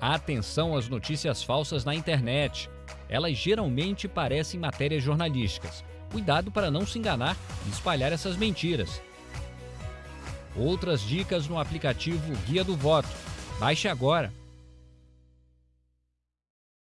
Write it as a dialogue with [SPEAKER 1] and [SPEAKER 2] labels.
[SPEAKER 1] Atenção às notícias falsas na internet. Elas geralmente parecem matérias jornalísticas. Cuidado para não se enganar e espalhar essas mentiras. Outras dicas no aplicativo Guia do Voto. Baixe agora